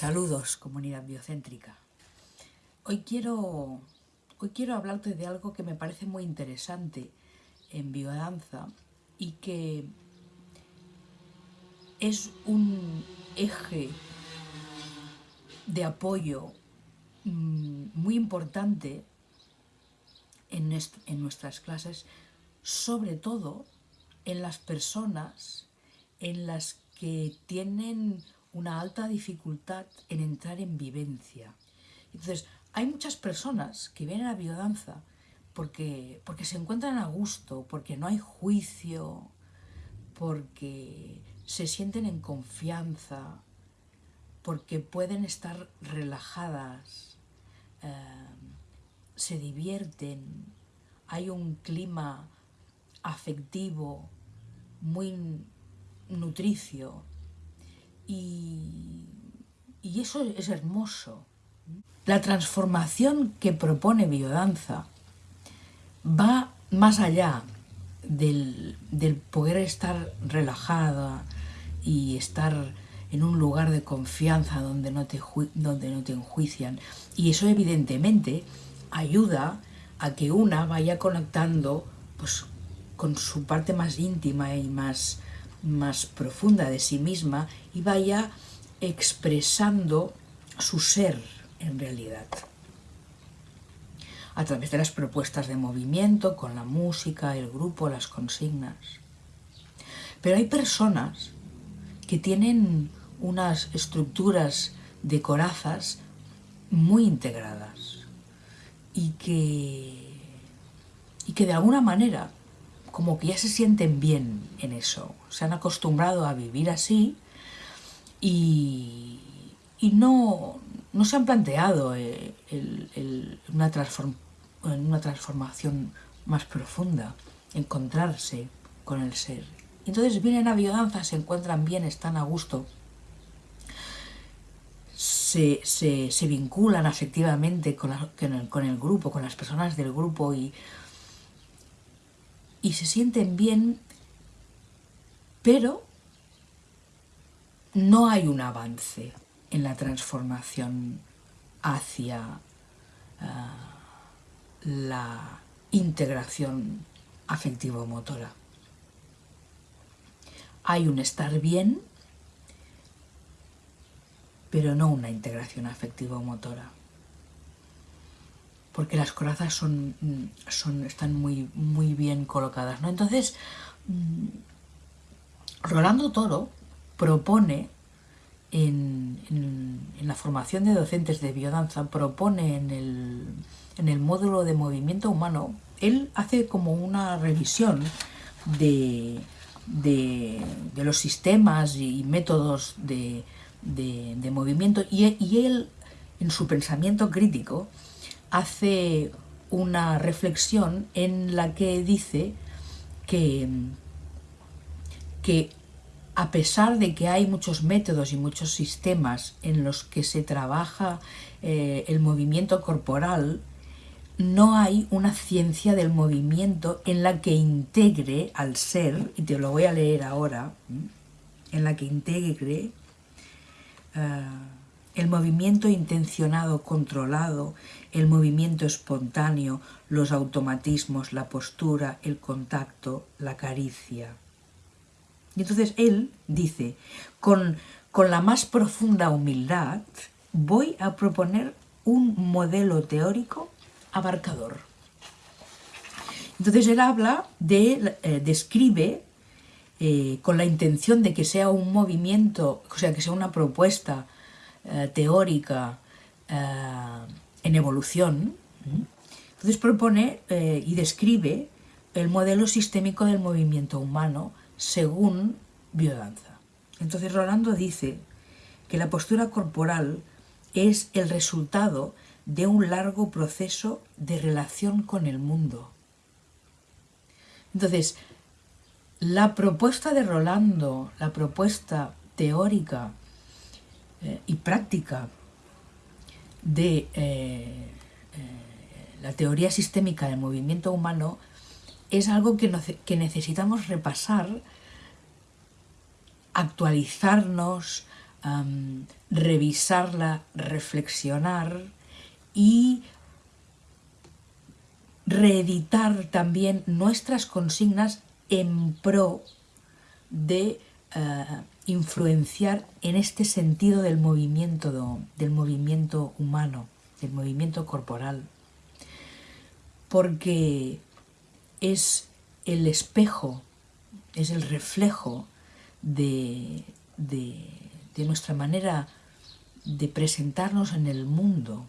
Saludos, comunidad biocéntrica. Hoy quiero, hoy quiero hablarte de algo que me parece muy interesante en biodanza y que es un eje de apoyo mm, muy importante en, en nuestras clases, sobre todo en las personas en las que tienen una alta dificultad en entrar en vivencia. Entonces, hay muchas personas que vienen a biodanza porque, porque se encuentran a gusto, porque no hay juicio, porque se sienten en confianza, porque pueden estar relajadas, eh, se divierten, hay un clima afectivo muy nutricio y, eso es hermoso. La transformación que propone biodanza va más allá del, poder estar relajada y estar en un lugar de confianza donde no, te, donde no te enjuician. Y eso evidentemente ayuda a que una vaya conectando pues, con su parte más íntima y más, más profunda de sí misma y vaya expresando su ser en realidad. A través de las propuestas de movimiento, con la música, el grupo, las consignas. Pero hay personas que tienen unas estructuras de corazas muy integradas y que, y que de alguna manera como que ya se sienten bien en eso, se han acostumbrado a vivir así y, no, no, se han planteado eh, una, una transformación más profunda, encontrarse con el ser. Entonces vienen a biodanza, se encuentran bien, están a gusto, se, vinculan afectivamente con, con el grupo, con las personas del grupo y y se sienten bien, pero no hay un avance en la transformación hacia ah, la integración afectivo-motora. Hay un estar bien, pero no una integración afectivo-motora porque las corazas son, son, están muy, muy bien colocadas. ¿no? Entonces, mm, Rolando Toro propone en, la formación de docentes de biodanza, propone en el, en el módulo de movimiento humano, él hace como una revisión de, de, los sistemas y métodos de, de movimiento y él, en su pensamiento crítico, hace una reflexión en la que dice que, que a pesar de que hay muchos métodos y muchos sistemas en los que se trabaja eh, el movimiento corporal, no hay una ciencia del movimiento en la que integre al ser, y te lo voy a leer ahora, en la que integre eh, el movimiento intencionado, controlado, el movimiento espontáneo, los automatismos, la postura, el contacto, la caricia. Y entonces él dice, con, con la más profunda humildad, voy a proponer un modelo teórico abarcador. Entonces él habla de, eh, describe eh, con la intención de que sea un movimiento, o sea, que sea una propuesta eh, teórica en evolución, entonces propone eh, y describe el modelo sistémico del movimiento humano según biodanza. Entonces Rolando dice que la postura corporal es el resultado de un largo proceso de relación con el mundo. Entonces, la propuesta de Rolando, la propuesta teórica eh, y práctica de eh, eh, la teoría sistémica del movimiento humano es algo que, que necesitamos repasar, actualizarnos, revisarla, reflexionar y reeditar también nuestras consignas en pro de eh, influenciar en este sentido del movimiento, del movimiento humano, del movimiento corporal, porque es el espejo, es el reflejo de, de nuestra manera de presentarnos en el mundo,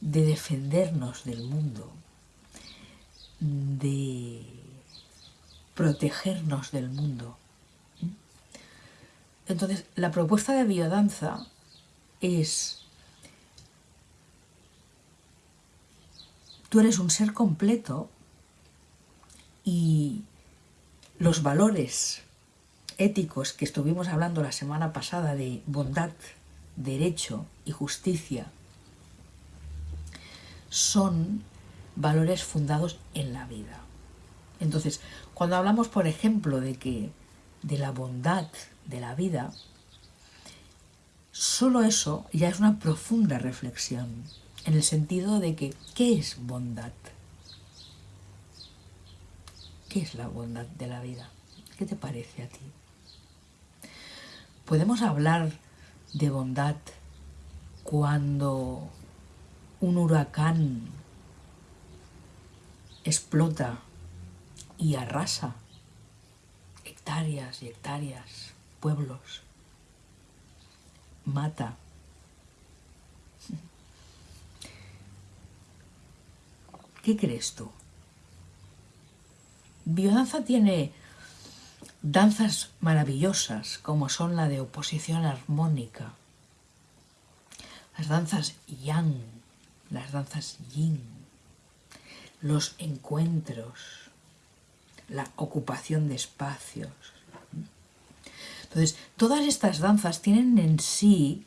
de defendernos del mundo, de protegernos del mundo. Entonces, la propuesta de biodanza es, tú eres un ser completo y los valores éticos que estuvimos hablando la semana pasada de bondad, derecho y justicia son valores fundados en la vida. Entonces, cuando hablamos, por ejemplo, de que de la bondad de la vida, solo eso ya es una profunda reflexión, en el sentido de que, ¿qué es bondad? ¿Qué es la bondad de la vida? ¿Qué te parece a ti? Podemos hablar de bondad cuando un huracán explota y arrasa hectáreas y hectáreas, pueblos, mata. ¿Qué crees tú? Biodanza tiene danzas maravillosas como son la de oposición armónica, las danzas yang, las danzas yin, los encuentros, la ocupación de espacios. Entonces, todas estas danzas tienen en sí,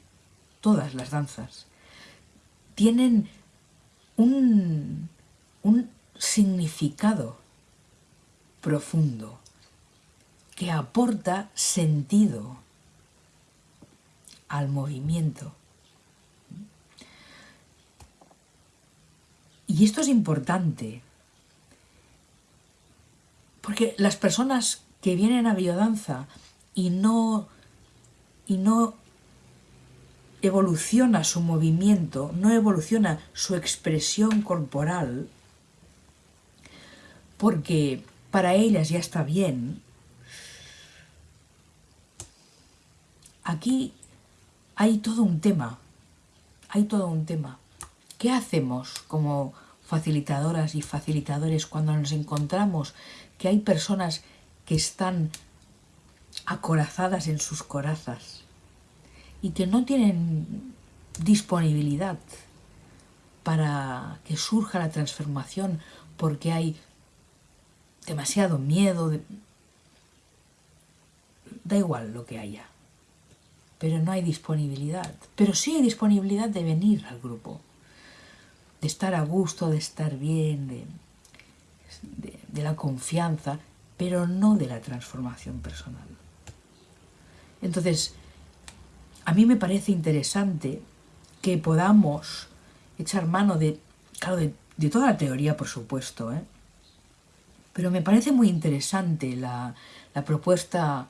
todas las danzas, tienen un, un significado profundo que aporta sentido al movimiento. Y esto es importante, porque las personas que vienen a biodanza y no, y no evoluciona su movimiento, no evoluciona su expresión corporal, porque para ellas ya está bien, aquí hay todo un tema, hay todo un tema. ¿Qué hacemos como facilitadoras y facilitadores cuando nos encontramos que hay personas que están acorazadas en sus corazas y que no tienen disponibilidad para que surja la transformación porque hay demasiado miedo, da igual lo que haya, pero no hay disponibilidad, pero sí hay disponibilidad de venir al grupo de estar a gusto, de estar bien, de, la confianza, pero no de la transformación personal. Entonces, a mí me parece interesante que podamos echar mano de, claro, de, toda la teoría, por supuesto, ¿eh? pero me parece muy interesante la, propuesta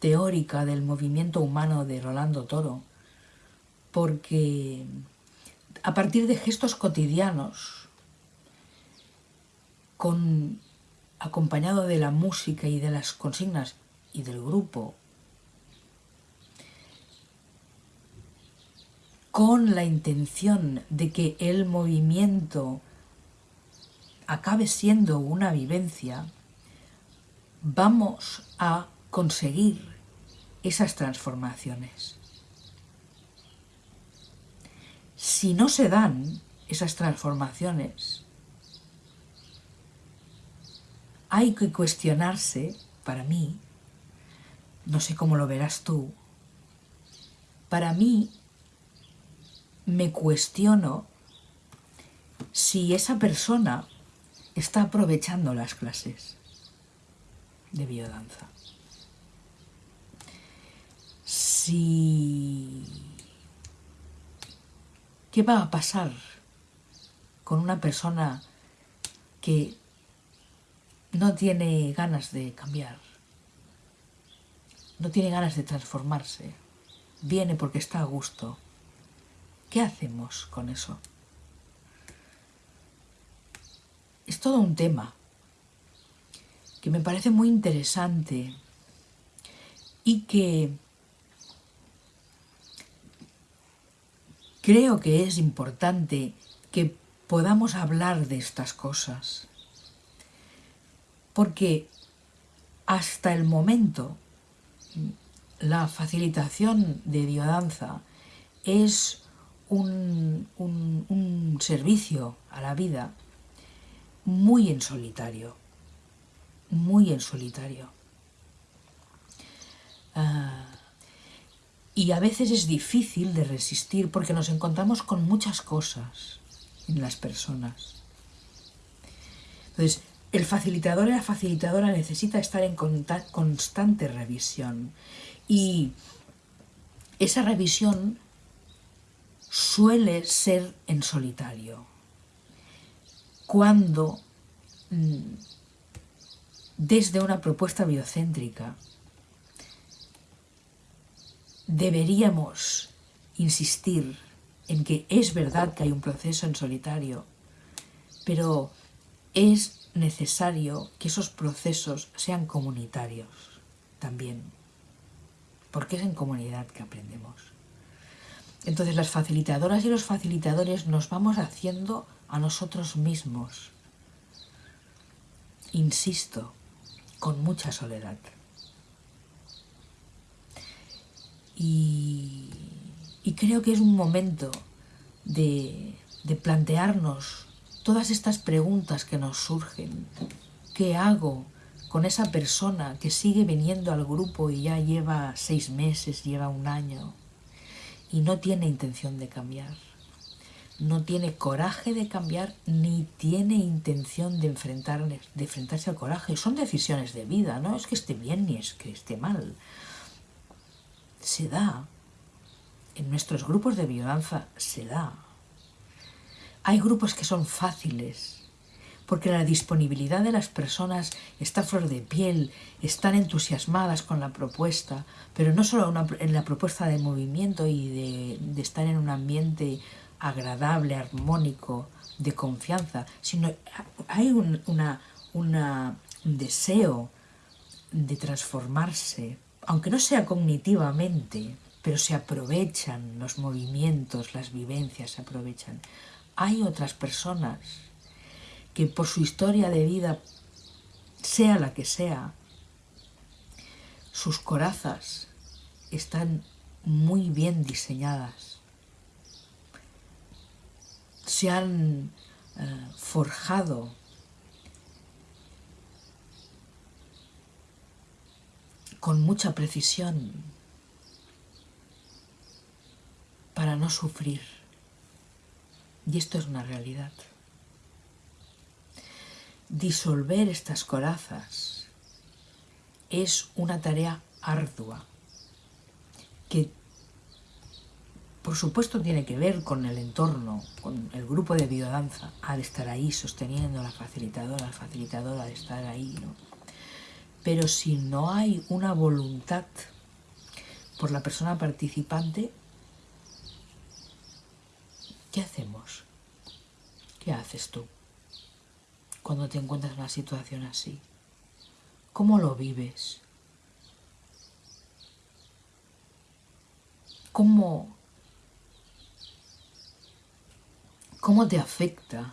teórica del movimiento humano de Rolando Toro, porque a partir de gestos cotidianos, acompañado de la música y de las consignas y del grupo, con la intención de que el movimiento acabe siendo una vivencia, vamos a conseguir esas transformaciones. si no se dan esas transformaciones, hay que cuestionarse, para mí, no sé cómo lo verás tú, para mí me cuestiono si esa persona está aprovechando las clases de biodanza. si... ¿Qué va a pasar con una persona que no tiene ganas de cambiar? No tiene ganas de transformarse. Viene porque está a gusto. ¿Qué hacemos con eso? Es todo un tema que me parece muy interesante y que creo que es importante que podamos hablar de estas cosas. Porque hasta el momento la facilitación de biodanza es un, un, servicio a la vida muy en solitario, muy en solitario. Ah, y a veces es difícil de resistir porque nos encontramos con muchas cosas en las personas. Entonces, el facilitador y la facilitadora necesita estar en constante revisión y esa revisión suele ser en solitario. Cuando mm, desde una propuesta biocéntrica deberíamos insistir en que es verdad que hay un proceso en solitario, pero es necesario que esos procesos sean comunitarios también, porque es en comunidad que aprendemos. Entonces las facilitadoras y los facilitadores nos vamos haciendo a nosotros mismos, insisto, con mucha soledad. Y, creo que es un momento de, de plantearnos todas estas preguntas que nos surgen. ¿Qué hago con esa persona que sigue viniendo al grupo y ya lleva seis meses, lleva un año y no tiene intención de cambiar? No tiene coraje de cambiar ni tiene intención de, enfrentar, de enfrentarse al coraje. Son decisiones de vida, no es que esté bien ni es que esté mal. Se da. En nuestros grupos de biodanza se da. Hay grupos que son fáciles, porque la disponibilidad de las personas está flor de piel, están entusiasmadas con la propuesta, pero no solo en la propuesta de movimiento y de, estar en un ambiente agradable, armónico, de confianza, sino hay un, un deseo de transformarse, aunque no sea cognitivamente, pero se aprovechan los movimientos, las vivencias, se aprovechan. Hay otras personas que por su historia de vida, sea la que sea, sus corazas están muy bien diseñadas. Se han eh, forjado con mucha precisión para no sufrir. Y esto es una realidad. Disolver estas corazas es una tarea ardua que por supuesto tiene que ver con el entorno, con el grupo de biodanza, al estar ahí sosteniendo la facilitadora, la facilitadora de estar ahí, ¿no? Pero si no hay una voluntad por la persona participante, ¿Qué hacemos? ¿Qué haces tú cuando te encuentras en una situación así? ¿Cómo lo vives? ¿Cómo, cómo te afecta?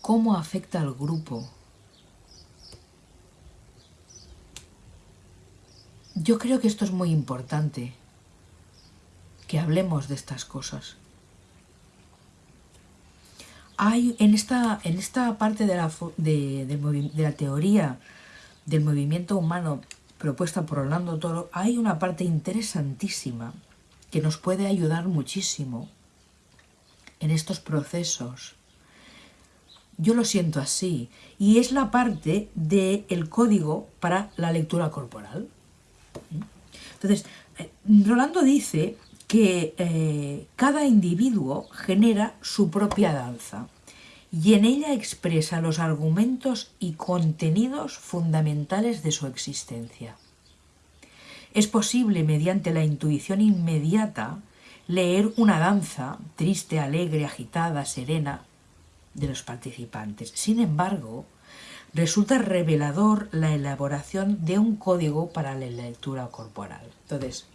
¿Cómo afecta al grupo? Yo creo que esto es muy importante, que hablemos de estas cosas hay en esta, en esta parte de la, de, la teoría del movimiento humano propuesta por Orlando Toro, hay una parte interesantísima que nos puede ayudar muchísimo en estos procesos. Yo lo siento así, y es la parte del código para la lectura corporal. Entonces, eh, Rolando dice que eh, cada individuo genera su propia danza y en ella expresa los argumentos y contenidos fundamentales de su existencia. Es posible, mediante la intuición inmediata, leer una danza triste, alegre, agitada, serena de los participantes. Sin embargo, resulta revelador la elaboración de un código para la lectura corporal. Entonces,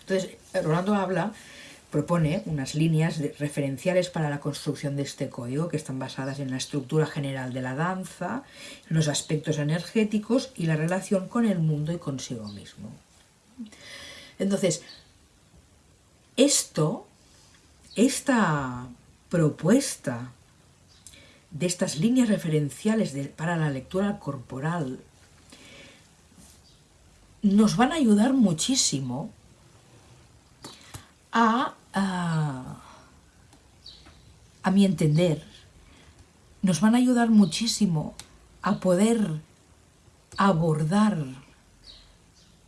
entonces Rolando habla, propone unas líneas referenciales para la construcción de este código que están basadas en la estructura general de la danza, los aspectos energéticos y la relación con el mundo y consigo mismo. Entonces, esto, esta propuesta de estas líneas referenciales para la lectura corporal nos van a ayudar muchísimo a, a, a mi entender, nos van a ayudar muchísimo a poder abordar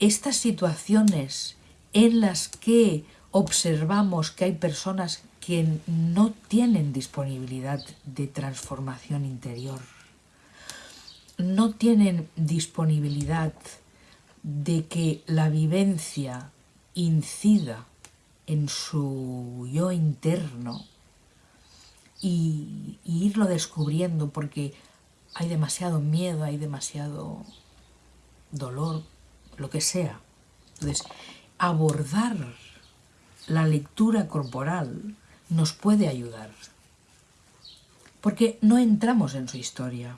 estas situaciones en las que observamos que hay personas que no tienen disponibilidad de transformación interior, no tienen disponibilidad de que la vivencia incida en su yo interno y, irlo descubriendo porque hay demasiado miedo, hay demasiado dolor, lo que sea. Entonces, abordar la lectura corporal nos puede ayudar. Porque no entramos en su historia.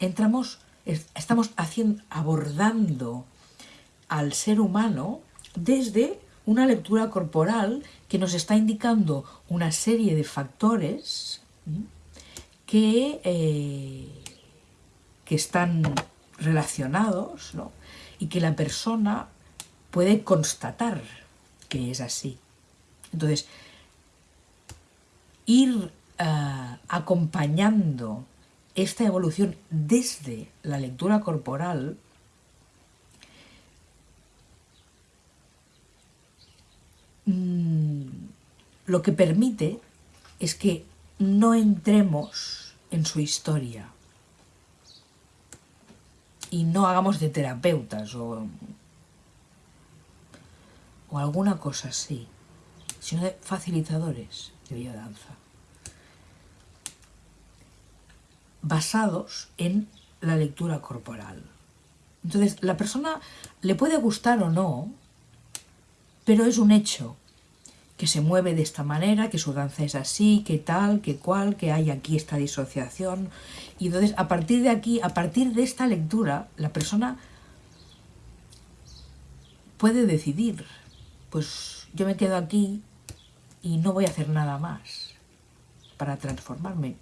Entramos, estamos haciendo, abordando al ser humano desde una lectura corporal que nos está indicando una serie de factores que, eh, que están relacionados y que la persona puede constatar que es así. Entonces, ir eh, acompañando esta evolución desde la lectura corporal mm, lo que permite es que no entremos en su historia y no hagamos de terapeutas o o alguna cosa así, sino de facilitadores de biodanza, basados en la lectura corporal. Entonces, la persona le puede gustar o no, pero es un hecho que se mueve de esta manera, que su danza es así, que tal, que cual, que hay aquí esta disociación. Y entonces, a partir de aquí, a partir de esta lectura, la persona puede decidir pues yo me quedo aquí y no voy a hacer nada más para transformarme.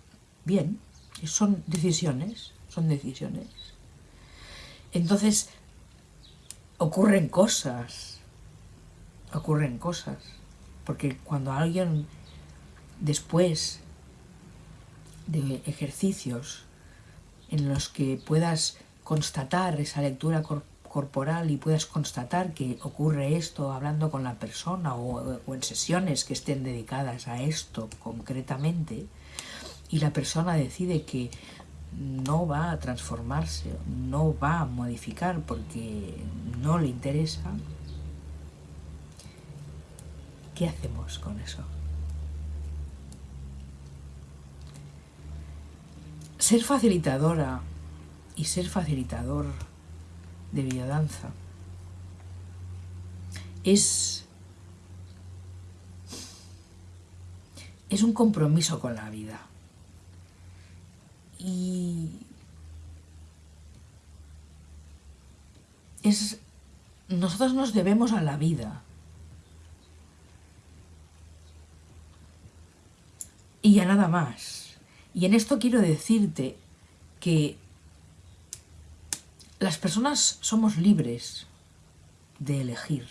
Bien, son decisiones, son decisiones. Entonces, ocurren cosas, ocurren cosas, porque cuando alguien después de ejercicios en los que puedas constatar esa lectura corporal, y puedas constatar que ocurre esto hablando con la persona o, en sesiones que estén dedicadas a esto concretamente y la persona decide que no va a transformarse, no va a modificar porque no le interesa, ¿qué hacemos con eso? Ser facilitadora y ser facilitador de biodanza. Es, es un compromiso con la vida. Y es, nosotros nos debemos a la vida. Y a nada más. Y en esto quiero decirte que las personas somos libres de elegir.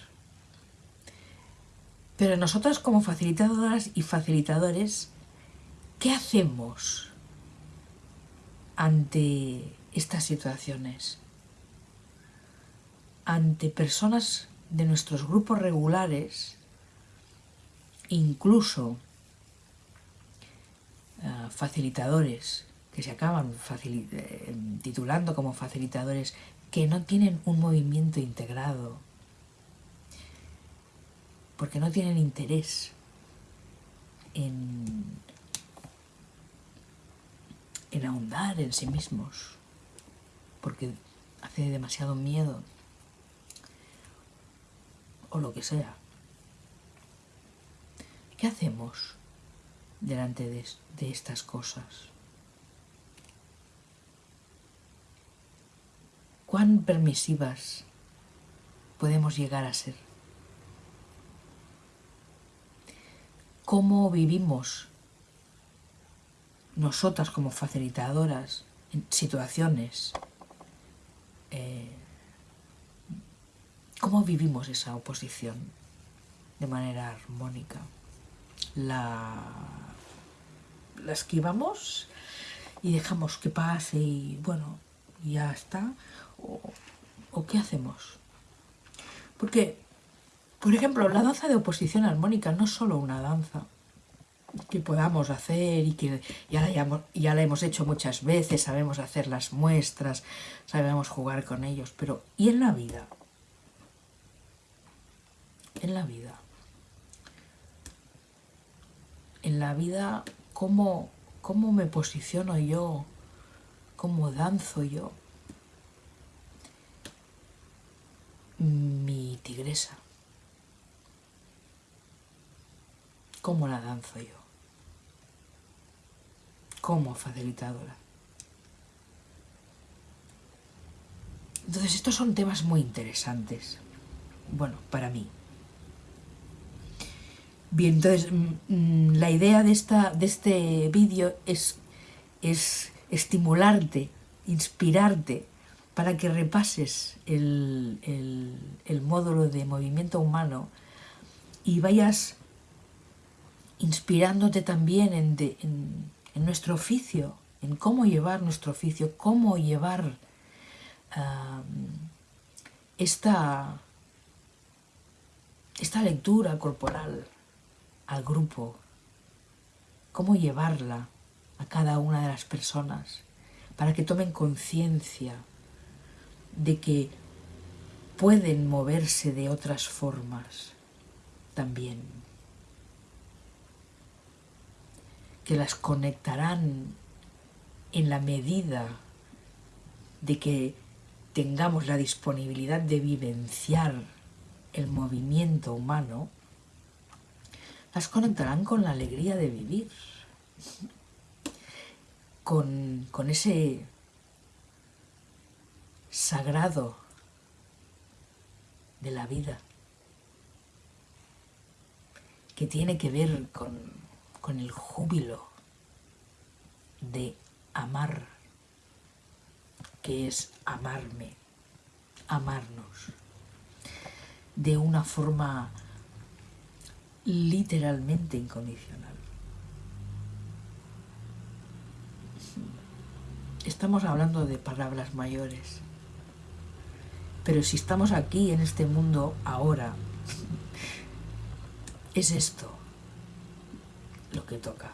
Pero nosotras como facilitadoras y facilitadores, ¿qué hacemos ante estas situaciones? ante personas de nuestros grupos regulares, incluso eh, facilitadores que se acaban eh, titulando como facilitadores que no tienen un movimiento integrado, porque no tienen interés en, en ahondar en sí mismos, porque hace demasiado miedo o lo que sea. ¿Qué hacemos delante de, estas cosas? ¿Cuán permisivas podemos llegar a ser? cómo vivimos nosotras como facilitadoras en situaciones, eh, cómo vivimos esa oposición de manera armónica. La, la esquivamos y dejamos que pase y bueno, ya está. O, ¿O qué hacemos? Porque por ejemplo, la danza de oposición armónica no es solo una danza que podamos hacer y que ya la, ya la hemos hecho muchas veces, sabemos hacer las muestras, sabemos jugar con ellos, pero ¿y en la vida? En la vida. En la vida, ¿cómo, cómo me posiciono yo? ¿Cómo danzo yo? Mi tigresa. ¿Cómo la danzo yo? Como facilitadora. Entonces estos son temas muy interesantes. Bueno, para mí. Bien, entonces mm, mm, la idea de, esta, de este vídeo es, es estimularte, inspirarte para que repases el, el módulo de movimiento humano y vayas inspirándote también en, nuestro oficio, en cómo llevar nuestro oficio, cómo llevar esta, esta lectura corporal al grupo, cómo llevarla a cada una de las personas para que tomen conciencia de que pueden moverse de otras formas también. que las conectarán en la medida de que tengamos la disponibilidad de vivenciar el movimiento humano, las conectarán con la alegría de vivir, con, con ese sagrado de la vida que tiene que ver con con el júbilo de amar, que es amarme, amarnos, de una forma literalmente incondicional. Estamos hablando de palabras mayores, pero si estamos aquí en este mundo ahora, es esto lo que toca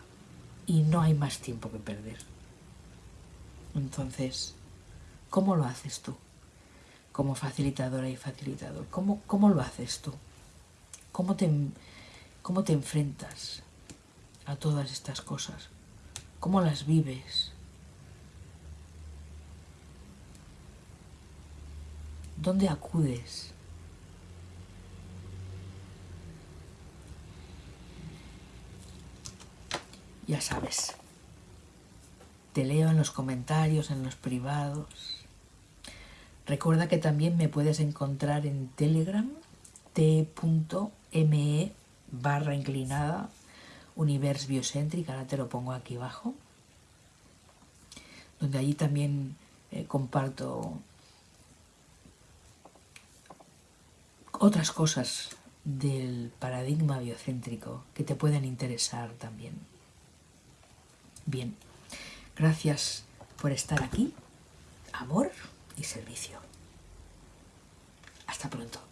y no hay más tiempo que perder. Entonces, ¿cómo lo haces tú? Como facilitadora y facilitador, ¿cómo, cómo lo haces tú? ¿Cómo te, ¿Cómo te enfrentas a todas estas cosas? ¿Cómo las vives? ¿Dónde acudes? ya sabes. Te leo en los comentarios, en los privados. Recuerda que también me puedes encontrar en Telegram, t.me barra inclinada, Univers Biocéntrica, ahora te lo pongo aquí abajo, donde allí también eh, comparto otras cosas del paradigma biocéntrico que te pueden interesar también. Bien, gracias por estar aquí. Amor y servicio. Hasta pronto.